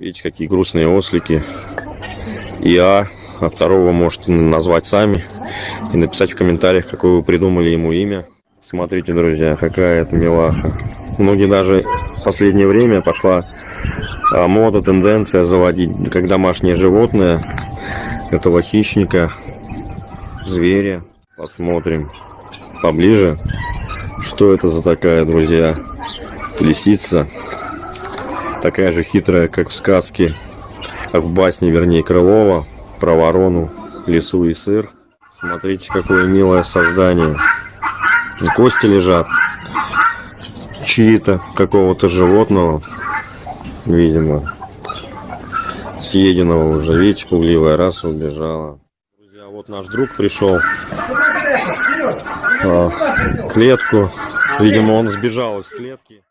Видите, какие грустные ослики. И А, а второго можете назвать сами и написать в комментариях, какое вы придумали ему имя. Смотрите, друзья, какая это милаха. Многие даже в последнее время пошла а, мода, тенденция заводить как домашнее животное этого хищника, зверя. Посмотрим поближе, что это за такая, друзья, лисица. Такая же хитрая, как в сказке, как в басне, вернее, Крылова, про ворону, лису и сыр. Смотрите, какое милое создание. Кости лежат. Чьи-то, какого-то животного, видимо, съеденного уже. Видите, пугливая раса убежала. Друзья, вот наш друг пришел. А, клетку. Видимо, он сбежал из клетки.